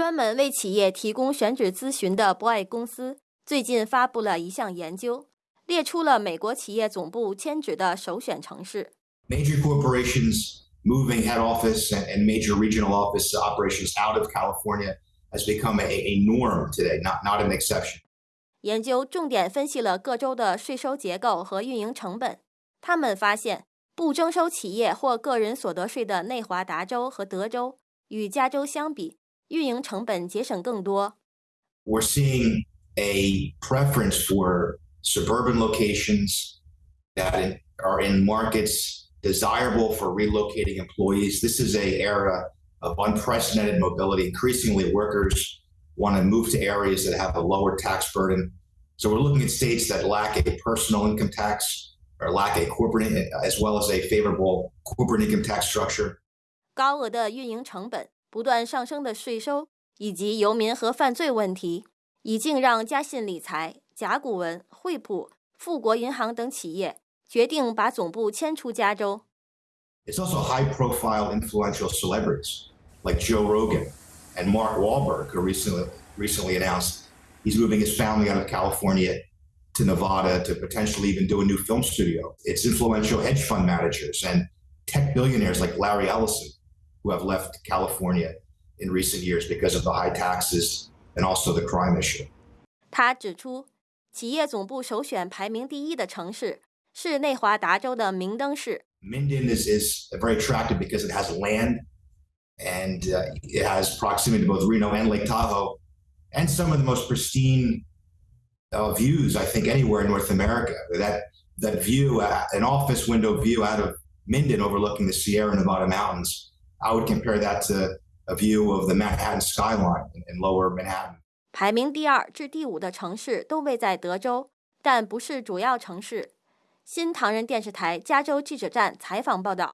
专门为企业提供选址咨询的博爱公司最近发布了一项研究，列出了美国企业总部迁址的首选城市。Major corporations moving head office and major regional office operations out of California has become a, a norm today, not not an exception. 研究重点分析了各州的税收结构和运营成本。他们发现，不征收企业或个人所得税的内华达州和德州与加州相比，运营成本节省更多。We're seeing a preference for suburban locations that are in markets desirable for relocating employees. This is a era of unprecedented mobility. Increasingly, workers want to move to areas that have a lower tax burden. So we're looking at states that lack a personal income tax or lack a corporate as well as a favorable corporate income tax structure. 高额的运营成本 不断上升的税收以及游民和犯罪问题，已经让嘉信理财、甲骨文、惠普、富国银行等企业决定把总部迁出加州。It's also high-profile, influential celebrities like Joe Rogan and Mark Wahlberg, who recently recently announced he's moving his family out of California to Nevada to potentially even do a new film studio. It's influential hedge fund managers and tech billionaires like Larry Ellison who have left California in recent years because of the high taxes and also the crime issue. 他指出，企业总部首选排名第一的城市是内华达州的明登市。Minden is, is very attractive because it has land and uh, it has proximity to both Reno and Lake Tahoe and some of the most pristine uh, views, I think, anywhere in North America. That that view, uh, an office window view out of Minden overlooking the Sierra Nevada mountains, I would compare that to a view of the Manhattan skyline in lower Manhattan. 排名第二至第五的城市都位在德州，但不是主要城市。新唐人电视台加州记者站采访报道。